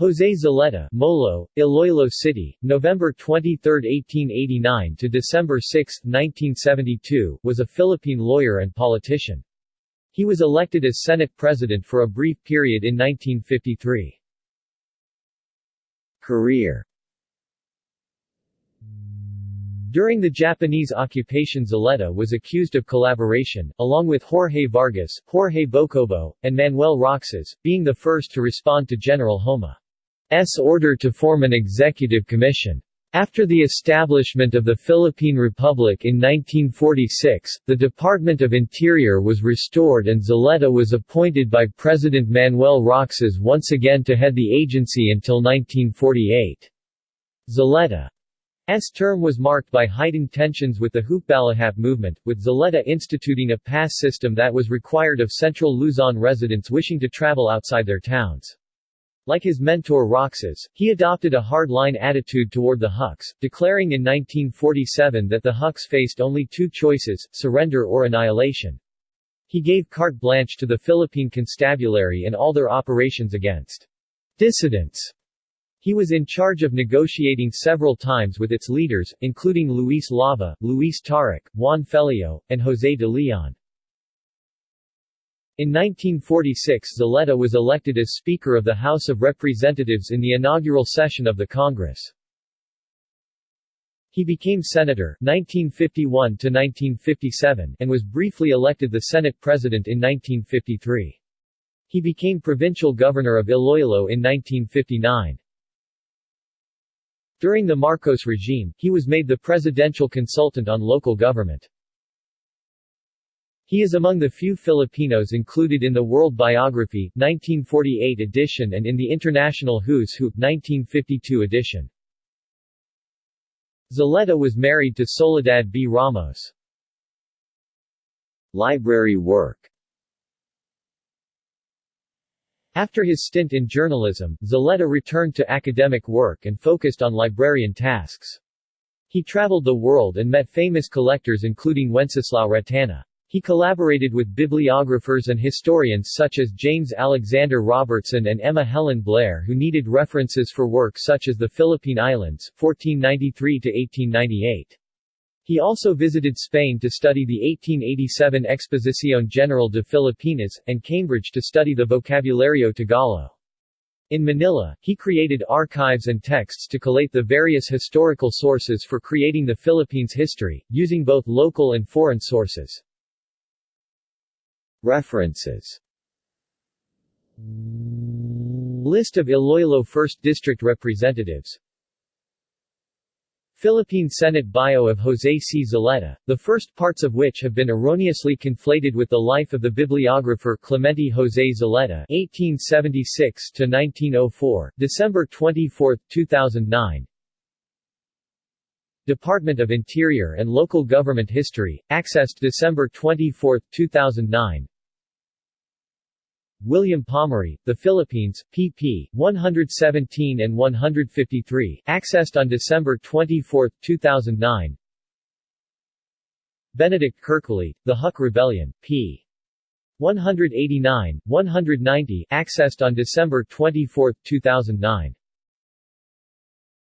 Jose Zulueta, Molo, Iloilo City, November 23, 1889 to December 6, 1972, was a Philippine lawyer and politician. He was elected as Senate President for a brief period in 1953. Career During the Japanese occupation Zulueta was accused of collaboration, along with Jorge Vargas, Jorge Bocobo, and Manuel Roxas, being the first to respond to General Homma's order to form an executive commission. After the establishment of the Philippine Republic in 1946, the Department of Interior was restored and Zulueta was appointed by President Manuel Roxas once again to head the agency until 1948. Zulueta S term was marked by heightened tensions with the Hukbalahap movement, with Zulueta instituting a pass system that was required of central Luzon residents wishing to travel outside their towns. Like his mentor Roxas, he adopted a hard-line attitude toward the Huks, declaring in 1947 that the Huks faced only two choices, surrender or annihilation. He gave carte blanche to the Philippine Constabulary and all their operations against dissidents he was in charge of negotiating several times with its leaders, including Luis Lava, Luis Taruc, Juan Feleo, and José de Leon. In 1946 Zulueta was elected as Speaker of the House of Representatives in the inaugural session of the Congress. He became Senator 1951 1957 and was briefly elected the Senate President in 1953. He became Provincial Governor of Iloilo in 1959. During the Marcos regime, he was made the presidential consultant on local government. He is among the few Filipinos included in the World Biography 1948 edition and in the International Who's Who 1952 edition. Zulueta was married to Soledad B. Ramos. Library work after his stint in journalism, Zulueta returned to academic work and focused on librarian tasks. He traveled the world and met famous collectors including Wenceslao Retana. He collaborated with bibliographers and historians such as James Alexander Robertson and Emma Helen Blair who needed references for work such as the Philippine Islands 1493-1898. He also visited Spain to study the 1887 Exposición General de Filipinas, and Cambridge to study the Vocabulario Tagalog. In Manila, he created archives and texts to collate the various historical sources for creating the Philippines history, using both local and foreign sources. References List of Iloilo 1st District Representatives Philippine Senate bio of José C. Zulueta, the first parts of which have been erroneously conflated with the life of the bibliographer Clemente José Zulueta (1876–1904), December 24, 2009. Department of Interior and Local Government History, accessed December 24, 2009. William Pomeroy, The Philippines, pp. 117 and 153, accessed on December 24, 2009 Benedict Kerkvliet, The Huk Rebellion, p. 189, 190, accessed on December 24, 2009